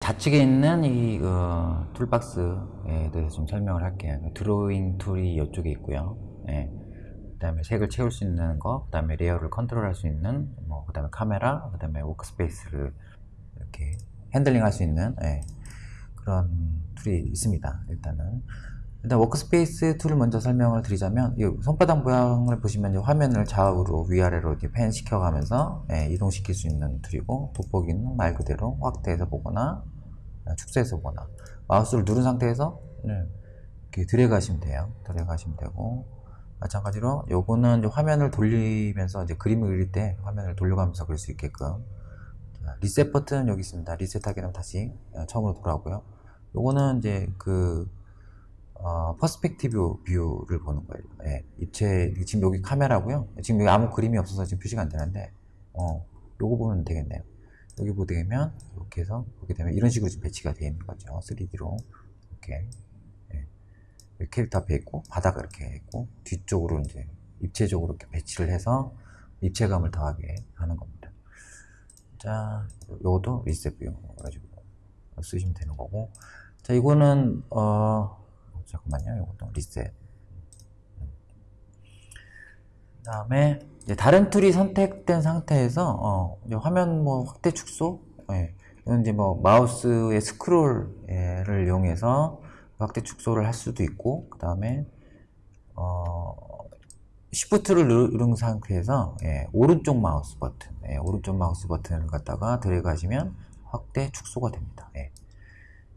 좌측에 있는 이 어, toolbox에 대해서 좀 설명을 할게요. 드로잉 tool이 이쪽에 있고요. 예. 그 다음에 색을 채울 수 있는 거, 그 다음에 레이어를 컨트롤 할 수 있는, 뭐 그 다음에 카메라, 그 다음에 workspace를 이렇게 handling 할 수 있는 예. 그런 tool이 있습니다. 일단은 일단 workspace tool을 먼저 설명을 드리자면 이 손바닥 모양을 보시면 화면을 좌우로 위아래로 이렇게 pan 시켜가면서 예, 이동시킬 수 있는 tool이고 돋보기는 말 그대로 확대해서 보거나 축소해서 보거나 마우스를 누른 상태에서 네, 이렇게 하시면 돼요. 드래그 하시면 되고 마찬가지로 요거는 화면을 돌리면서 이제 그림을 그릴 때 화면을 돌려가면서 그릴 수 있게끔 자, 리셋 버튼 여기 있습니다. reset하게 되면 다시 어, 처음으로 돌아오고요. 요거는 이제 그 어, perspective view를 보는 거예요. 예, 입체 지금 여기 카메라고요. 지금 여기 아무 그림이 없어서 지금 표시가 안 되는데 어, 요거 보면 되겠네요. 여기 보게 되면 이렇게 해서 보게 되면 이런 식으로 지금 배치가 되어 있는 거죠. 3D로 이렇게 예. 이렇게 캐릭터 앞에 있고 바닥 이렇게 있고 뒤쪽으로 이제 입체적으로 이렇게 배치를 해서 입체감을 더하게 하는 겁니다. 자, 요것도 reset view 가지고 쓰시면 되는 거고. 자, 이거는 어 잠깐만요. 이것도 리셋. 그 다음에 이제 다른 tool이 선택된 상태에서 어, 화면 뭐 확대 축소, 예. 이건 이제 뭐 마우스의 스크롤을 이용해서 확대 축소를 할 수도 있고, 그 다음에 어, Shift를 누른 상태에서 예, 오른쪽 마우스 버튼, 예, 오른쪽 마우스 버튼을 갖다가 드래그 하시면 확대 축소가 됩니다. 예.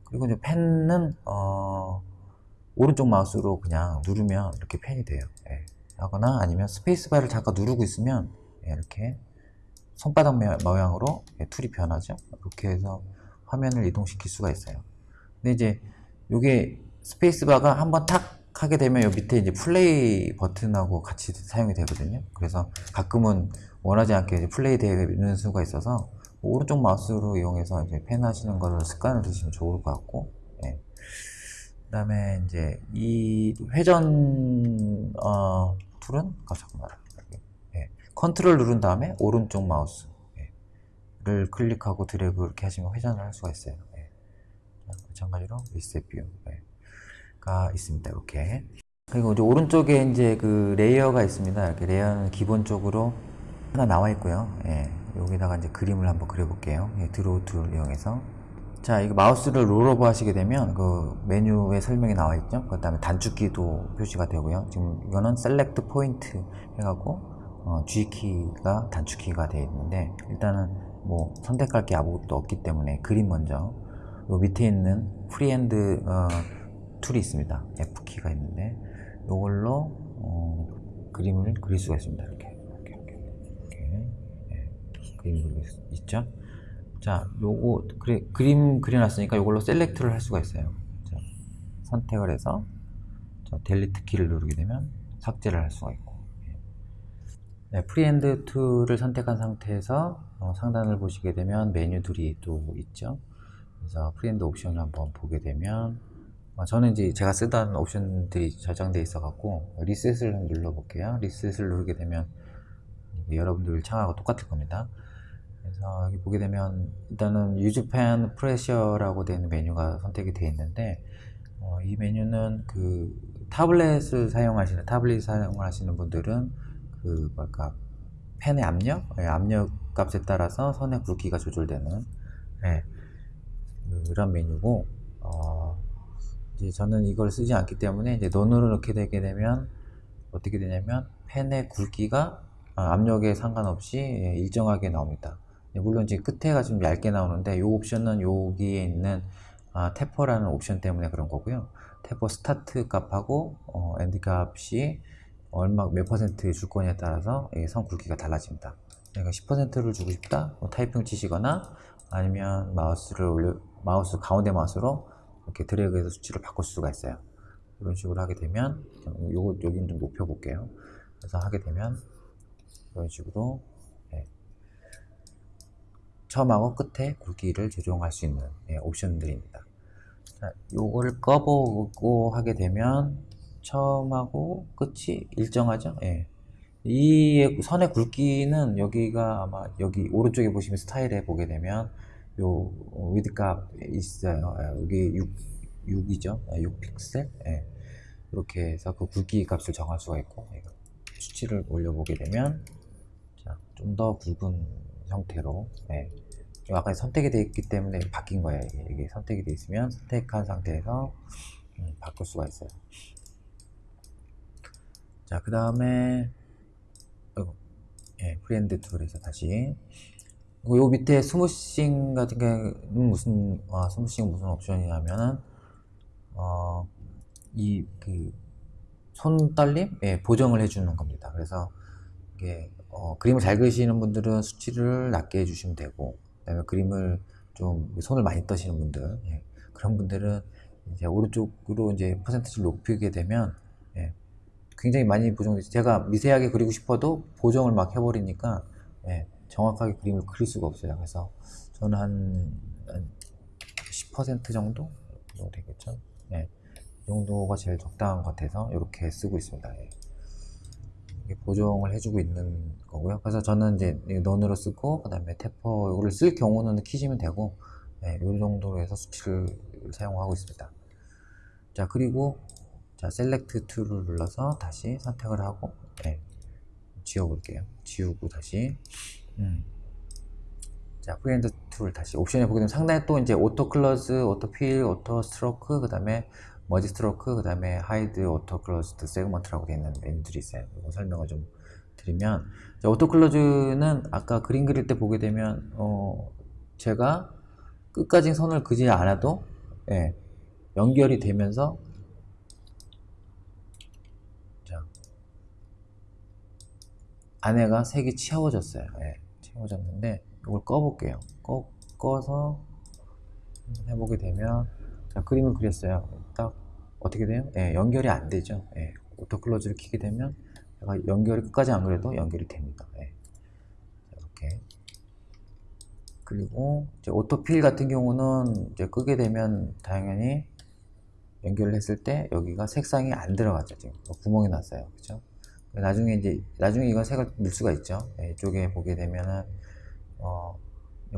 그리고 이제 pan은 어, 오른쪽 마우스로 그냥 누르면 이렇게 pan이 돼요. 예. 하거나 아니면 스페이스바를 잠깐 누르고 있으면 예, 이렇게 손바닥 모양으로 예, tool이 변하죠. 이렇게 해서 화면을 이동시킬 수가 있어요. 근데 이제 이게 스페이스바가 한번 탁 하게 되면 요 밑에 이제 플레이 버튼하고 같이 사용이 되거든요. 그래서 가끔은 원하지 않게 플레이 되는 수가 있어서 오른쪽 마우스로 이용해서 이제 pan 하시는 거를 습관을 드시면 좋을 것 같고, 예. 그 다음에 이제 이 회전, 어, tool은, 아, 잠깐만. 예. 컨트롤 누른 다음에 오른쪽 마우스를 예. 클릭하고 드래그 이렇게 하시면 회전을 할 수가 있어요. 예. 마찬가지로 reset view가 있습니다. 이렇게. 그리고 이제 오른쪽에 이제 그 레이어가 있습니다. 이렇게 레이어는 기본적으로 하나 나와 있고요. 예. 여기다가 이제 그림을 한번 그려볼게요. 예, draw tool을 이용해서. 자, 이거 마우스를 rollover 하시게 되면 그 메뉴에 설명이 나와 있죠. 그 다음에 단축키도 표시가 되고요. 지금 이거는 select point 해갖고 어, G키가 단축키가 되어 있는데 일단은 뭐 선택할 게 아무것도 없기 때문에 그림 먼저 요 밑에 있는 freehand 어, tool이 있습니다. F키가 있는데 이걸로 어, 그림을 그릴 수가 있습니다. 이렇게 이렇게 이렇게, 이렇게. 네. 그림을 그릴 수 있죠. 자, 요거 그래, 그림 그려놨으니까 이걸로 select를 할 수가 있어요. 자, 선택을 해서 자, delete 키를 누르게 되면 삭제를 할 수가 있고 네, freehand tool을 선택한 상태에서 어, 상단을 보시게 되면 메뉴들이 또 있죠. 그래서 freehand 옵션을 한번 보게 되면 어, 저는 이제 제가 쓰던 옵션들이 저장되어 있어 갖고 reset을 한번 눌러 볼게요. reset을 누르게 되면 여러분들 창하고 똑같을 겁니다. 그래서 여기 보게 되면 일단은 유즈팬 프레셔라고 되어 있는 메뉴가 선택이 되어 있는데 어, 이 메뉴는 그 타블렛을 사용하시는 타블릿 사용하시는 분들은 그 뭘까 펜의 압력 네, 압력 값에 따라서 선의 굵기가 조절되는 네, 그런 메뉴고 어, 이제 저는 이걸 쓰지 않기 때문에 이제 논으로 넣게 되게 되면 어떻게 되냐면 펜의 굵기가 압력에 상관없이 예, 일정하게 나옵니다. 네, 물론 이제 끝에가 좀 얇게 나오는데 이 옵션은 여기에 있는 아, taper라는 옵션 때문에 그런 거고요. taper start 값하고 어, end 값이 얼마 몇 퍼센트 줄 거냐에 따라서 선 굵기가 달라집니다. 내가 10%를 주고 싶다 뭐 타이핑을 치시거나 아니면 마우스를 올려 마우스 가운데 마우스로 이렇게 드래그해서 수치를 바꿀 수가 있어요. 이런 식으로 하게 되면 요거 여기는 좀 높여 볼게요. 그래서 하게 되면 이런 식으로 처음하고 끝에 굵기를 조정할 수 있는 예, 옵션들입니다. 자, 요거를 꺼보고 하게 되면 처음하고 끝이 일정하죠. 예. 이 선의 굵기는 여기가 아마 여기 오른쪽에 보시면 스타일에 보게 되면 요 width 값 있어요. 예, 여기 6, 6이죠. 6픽셀. 예. 이렇게 해서 그 굵기 값을 정할 수가 있고 예. 수치를 올려보게 되면 좀 더 굵은 형태로 예. 아까 선택이 되어 있기 때문에 바뀐 거예요. 이게, 이게 선택이 되어 있으면 선택한 상태에서 음, 바꿀 수가 있어요. 자, 그 다음에 예, freehand tool에서 다시 요 밑에 smoothing 같은 경우는 무슨 아, smoothing 무슨 옵션이냐면은 어, 이 그 손떨림 예, 보정을 해주는 겁니다. 그래서 이게 어, 그림을 잘 그리시는 분들은 수치를 낮게 해주시면 되고 그 다음에 그림을 좀 손을 많이 떠시는 분들 예, 그런 분들은 이제 오른쪽으로 이제 퍼센트를 높이게 되면 예, 굉장히 많이 보정되죠. 제가 미세하게 그리고 싶어도 보정을 막 해버리니까 예, 정확하게 그림을 그릴 수가 없어요. 그래서 저는 한, 한 10% 정도? 정도 되겠죠. 예, 이 정도가 제일 적당한 것 같아서 이렇게 쓰고 있습니다. 예. 보정을 해주고 있는 거고요. 그래서 저는 이제 넌으로 쓰고 그 다음에 이거를 쓸 경우는 키시면 되고 예, 이 정도로 해서 수치를 사용하고 있습니다. 자 그리고 자 select tool을 눌러서 다시 선택을 하고 예, 지워볼게요. 지우고 다시 음. 자 freehand tool 다시 옵션에 보게 되면 상단에 또 이제 auto close, auto fill, auto stroke 그 다음에 merge stroke 그 다음에 hide auto closed segment라고 되어 있는 메뉴들이 있어요. 이거 설명을 좀 드리면 auto close는 아까 그림 그릴 때 보게 되면 어 제가 끝까지 선을 그지 않아도 예, 연결이 되면서 자, 안에가 색이 채워졌어요. 예, 채워졌는데 이걸 꺼볼게요. 꺼, 꺼서 해보게 되면 자, 그림을 그렸어요. 딱 어떻게 돼요? 예, 연결이 안 되죠. 예, auto close를 키게 되면 연결이 끝까지 안 그래도 연결이 됩니다. 예. 이렇게 그리고 오토필 같은 경우는 이제 끄게 되면 당연히 연결을 했을 때 여기가 색상이 안 들어가죠. 지금 구멍이 났어요. 그죠? 나중에 이제 나중에 이건 색을 넣을 수가 있죠. 예, 이쪽에 보게 되면은 어,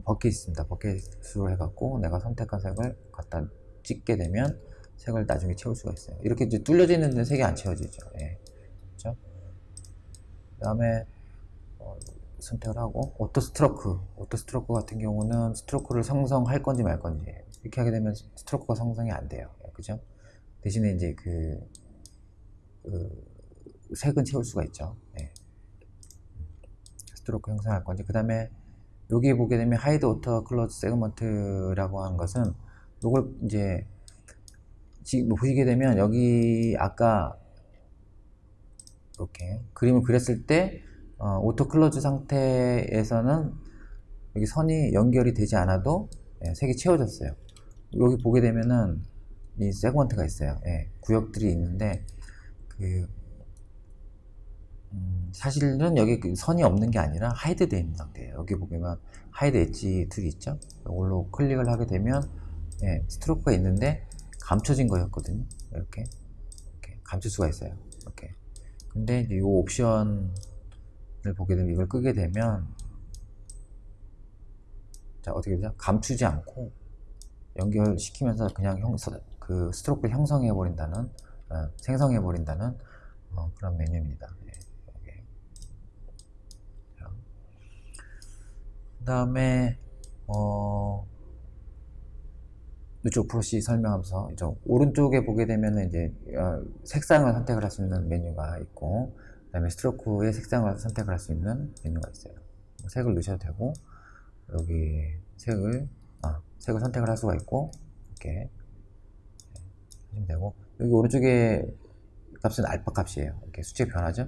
버킷 있습니다. 버킷으로 해갖고 내가 선택한 색을 갖다 찍게 되면 색을 나중에 채울 수가 있어요. 이렇게 이제 뚫려져 있는 색이 안 채워지죠. 예. 그렇죠? 그 다음에 어, 선택을 하고 auto stroke auto stroke 같은 경우는 stroke를 생성할 건지 말 건지 이렇게 하게 되면 stroke가 생성이 안 돼요. 예, 그죠? 대신에 이제 그, 그 색은 채울 수가 있죠. 예. stroke 형성할 건지 그 다음에 여기 보게 되면 hide auto close segment라고 하는 것은 이걸 이제 지금 뭐 보시게 되면 여기 아까 이렇게 그림을 그렸을 때 어, auto close 상태에서는 여기 선이 연결이 되지 않아도 예, 색이 채워졌어요. 여기 보게 되면은 이 segment가 있어요. 예, 구역들이 있는데 그 음, 사실은 여기 그 선이 없는 게 아니라 hide 되어 있는 상태예요. 여기 보면 hide edge tool이 있죠. 이걸로 클릭을 하게 되면 예, 스트로크가 있는데 감춰진 거였거든요. 이렇게, 이렇게 감출 수가 있어요. 이렇게. 근데 이 옵션을 보게 되면 이걸 끄게 되면 자 어떻게 되죠? 감추지 않고 연결시키면서 그냥 형, 그 스트로크를 형성해 버린다는 어, 생성해 버린다는 어, 그런 메뉴입니다. 네, 그 다음에 어, 이쪽 프로시 설명하면서 이제 오른쪽에 보게 되면 이제 어, 색상을 선택을 할 수 있는 메뉴가 있고 그 다음에 스트로크의 색상을 선택을 할 수 있는 메뉴가 있어요. 뭐 색을 넣으셔도 되고 여기 색을 아, 색을 선택을 할 수가 있고 이렇게 하시면 되고 여기 오른쪽에 값은 알파 값이에요. 이렇게 수치 변하죠?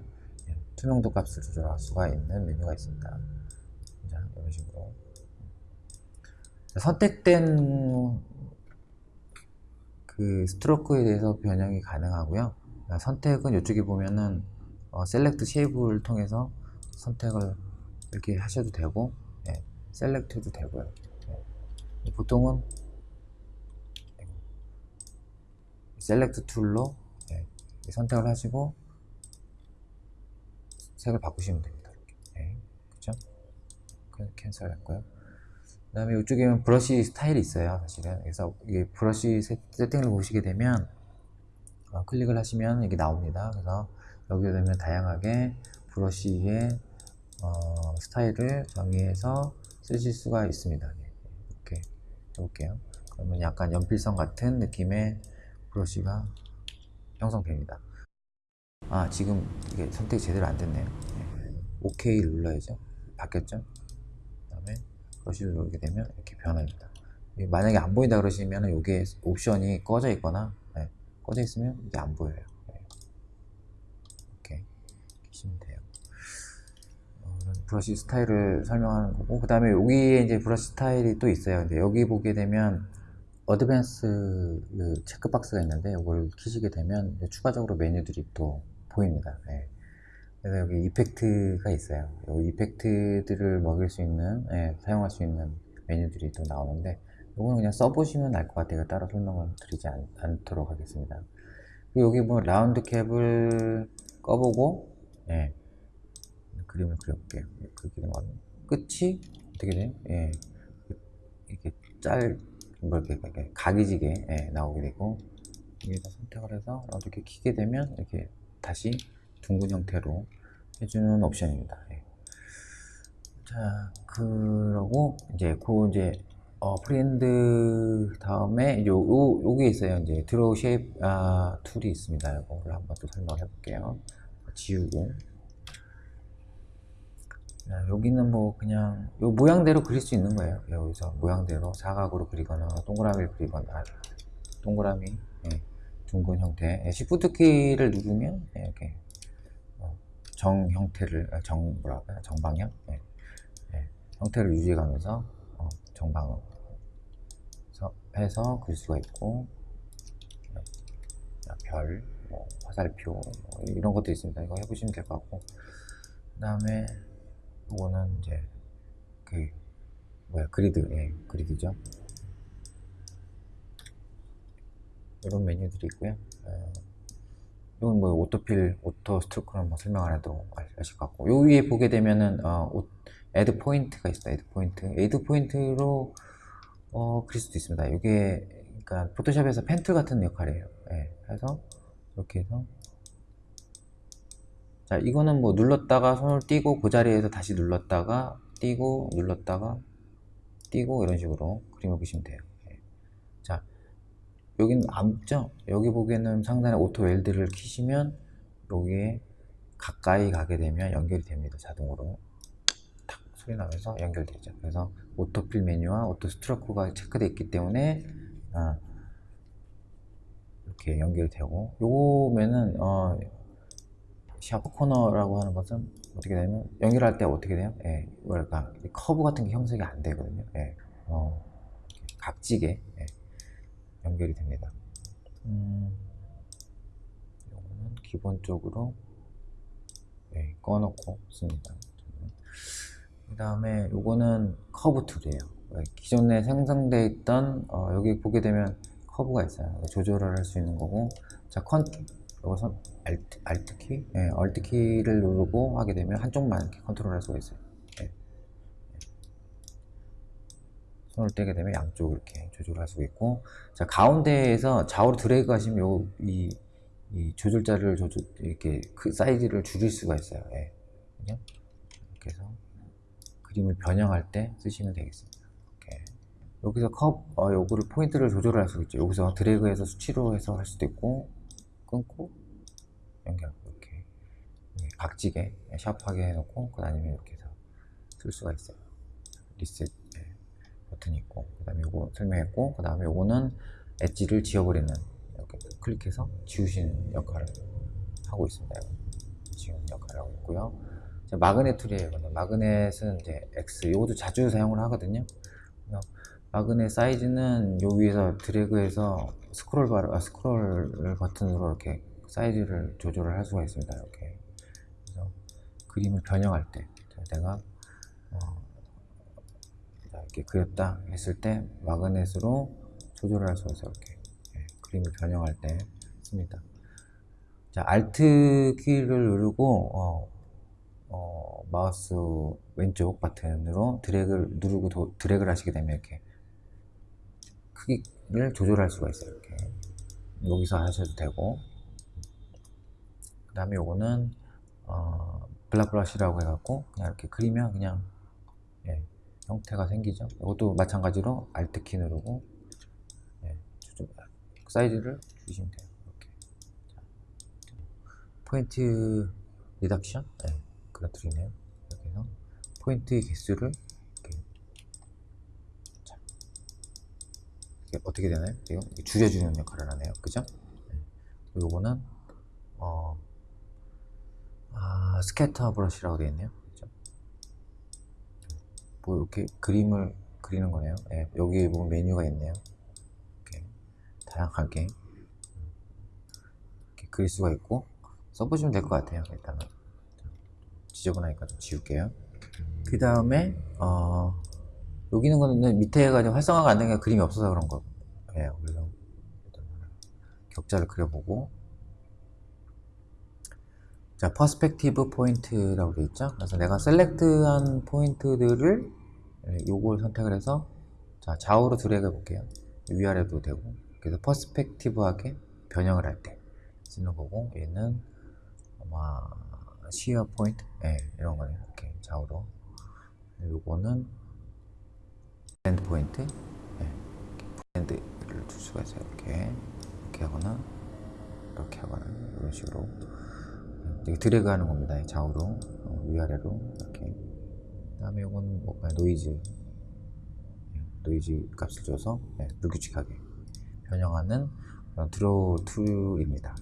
예, 투명도 값을 조절할 수가 있는 메뉴가 있습니다. 자, 이런 식으로 선택된 그 stroke에 대해서 변형이 가능하고요. 선택은 이쪽에 보면은 어, select shape을 통해서 선택을 이렇게 하셔도 되고 예, select도 되고요. 예. 보통은 select tool로 예, 선택을 하시고 색을 바꾸시면 됩니다. 이렇게. 네, 그죠? 그 cancel 했고요. 그 다음에 이쪽에는 브러쉬 스타일이 있어요, 사실은. 그래서 이게 브러쉬 세- 세팅을 보시게 되면 어, 클릭을 하시면 이게 나옵니다. 그래서 여기에 되면 다양하게 브러쉬의 어, 스타일을 정의해서 쓰실 수가 있습니다. 네, 이렇게 해볼게요. 그러면 약간 연필선 같은 느낌의 브러쉬가 형성됩니다. 아 지금 이게 선택이 제대로 안 됐네요. 네. OK를 눌러야죠. 바뀌었죠? 브러쉬를 누르게 되면 이렇게 변합니다. 만약에 안 보인다 그러시면 이게 옵션이 꺼져 있거나 네, 꺼져 있으면 이게 안 보여요. 네. 이렇게 키시면 돼요. 어, 브러쉬 스타일을 설명하는 거고 그 다음에 여기에 이제 브러쉬 스타일이 또 있어요. 근데 여기 보게 되면 advance 그 checkbox가 있는데 이걸 키시게 되면 추가적으로 메뉴들이 또 보입니다. 예. 그래서 여기 effect가 있어요. 이 effect들을 먹일 수 있는, 예, 사용할 수 있는 메뉴들이 또 나오는데 이거는 그냥 써보시면 알 것 같아요. 따로 설명을 드리지 않, 않도록 하겠습니다. 여기 뭐 round cap을 꺼보고 예, 그림을 그려볼게요. 그렇게 되면 끝이 어떻게 돼요? 예, 이렇게 짤, 뭐 이렇게, 이렇게 각이지게 예, 나오게 되고 여기다 선택을 해서 이렇게 키게 되면 이렇게 다시 둥근 형태로 해주는 옵션입니다. 예. 자, 그러고 이제 그 이제 어, freehand 다음에 요, 요 요게 있어요. 이제 draw shape 아, tool이 있습니다. 이거를 한번 또 설명을 해볼게요. 지우고 자, 여기는 뭐 그냥 요 모양대로 그릴 수 있는 거예요. 여기서 모양대로 사각으로 그리거나 동그라미를 그리거나 아, 동그라미, 예, 둥근 형태. 예, Shift 키를 누르면 예, 이렇게 어, 정 형태를 아, 정 뭐랄까 정방향? 예, 예, 형태를 유지해가면서 어, 정방으로 해서- 그릴 수가 있고 자, 별, 뭐, 화살표 뭐 이런 것도 있습니다. 이거 해보시면 될 것 같고. 그 다음에 이거는 이제 그 뭐야 그리드 예 그리드죠. 이런 메뉴들이 있고요. 어, 이건 뭐 auto fill auto stroke는 뭐 설명 안 해도 알- 아실 것 같고 요 위에 보게 되면은 어, 오- add point가 있어요. add point add point로 어 그릴 수도 있습니다. 이게 그러니까 포토샵에서 pen tool 같은 역할이에요. 예 해서 이렇게 해서. 자, 이거는 뭐 눌렀다가 손을 띄고 그 자리에서 다시 눌렀다가 띄고 눌렀다가 띄고 이런 식으로 그림을 그리시면 돼요. 여기는 안 붙죠? 여기 보기에는 상단에 auto weld를 키시면 여기에 가까이 가게 되면 연결이 됩니다. 자동으로. 탁 소리 나면서 연결되죠. 그래서 auto fill 메뉴와 auto stroke가 체크되어 있기 때문에 아, 이렇게 연결이 되고 요거면은 어, sharp corner라고 하는 것은 어떻게 되면 연결할 때 어떻게 돼요? 예, 뭐랄까 이 커브 같은 게 형성이 안 되거든요. 예, 어, 각지게 예, 연결이 됩니다. 음, 이거는 기본적으로 예, 꺼놓고 씁니다. 그 다음에 요거는 curve tool이에요. 예, 기존에 생성되어 있던 어, 여기 보게 되면 커브가 있어요. 조절을 할 수 있는 거고 자 컨, 여기서 Alt, Alt 키, 예, Alt 키를 누르고 하게 되면 한쪽만 이렇게 컨트롤 할 수가 있어요. 예. 손을 떼게 되면 양쪽 이렇게 조절할 수가 있고, 자 가운데에서 좌우로 드래그 하시면 요, 이, 이 조절자를 조절, 이렇게 그 사이즈를 줄일 수가 있어요. 예. 그죠? 이렇게 해서 그림을 변형할 때 쓰시면 되겠습니다. 이렇게. 여기서 컵, 어, 요거를 포인트를 조절할 수 있죠. 여기서 드래그해서 수치로 해서 할 수도 있고, 끊고, 연결 이렇게 예, 각지게 샤프하게 해놓고 그 다음에 이렇게 해서 쓸 수가 있어요 리셋 예, 버튼이 있고 그 다음에 요거 설명했고 그 다음에 요거는 엣지를 지워버리는 이렇게 클릭해서 지우시는 역할을 하고 있습니다. 지우는 역할을 하고 있고요. 자, magnet tool이에요 이거는. magnet은 이제 X 요것도 자주 사용을 하거든요. magnet 사이즈는 요 위에서 드래그해서 스크롤 바로 아, 스크롤 버튼으로 이렇게 사이즈를 조절을 할 수가 있습니다. 이렇게. 그래서 그림을 변형할 때 자, 내가 이렇게 그렸다 했을 때 마그넷으로 조절을 할 수가 있어요. 이렇게 예, 그림을 변형할 때 씁니다. 자, Alt 키를 누르고 어, 어, 마우스 왼쪽 버튼으로 드래그를 누르고 도- 드래그를 하시게 되면 이렇게 크기를 조절할 수가 있어요. 이렇게 여기서 하셔도 되고 그 다음에 요거는 어, 블락 브러쉬라고 해갖고 그냥 이렇게 그리면 그냥 예, 형태가 생기죠. 이것도 마찬가지로 Alt 키 누르고 예, 조절, 사이즈를 주시면 돼요. 이렇게 자, point reduction 예, 그런 tool이네요. 이렇게 해서 포인트 개수를 이렇게, 자, 이게 어떻게 되나요? 지금 줄여주는 역할을 하네요. 그죠? 예. 그리고 요거는 어, 아, 스캐터 브러쉬라고 되어 있네요. 뭐 이렇게 그림을 그리는 거네요. 예, 여기 보면 메뉴가 있네요. 이렇게 다양하게 이렇게 그릴 수가 있고 써보시면 될 것 같아요. 일단은 지저분하니까 좀 지울게요. 그 다음에 어, 여기 있는 거는 밑에가 좀 활성화가 안 되니까 그림이 없어서 그런 거예요. 그래서 격자를 그려보고 자, perspective point라고 되어 있죠. 그래서 내가 select한 포인트들을 예, 요걸 선택을 해서 자, 좌우로 드래그 해 볼게요. 위아래도 되고. 그래서 perspective하게 변형을 할 때 쓰는 거고 얘는 아마 shear point 예, 이런 거네요. 이렇게 좌우로. 요거는 bend point 예, 이렇게 bend를 줄 수가 있어요. 이렇게 이렇게 하거나 이렇게 하거나 이런 식으로 이렇게 드래그 하는 겁니다. 이 좌우로 어, 위아래로 이렇게 그 다음에 이건 뭐 노이즈 예, 노이즈 값을 줘서 예, 불규칙하게 변형하는 draw tool입니다.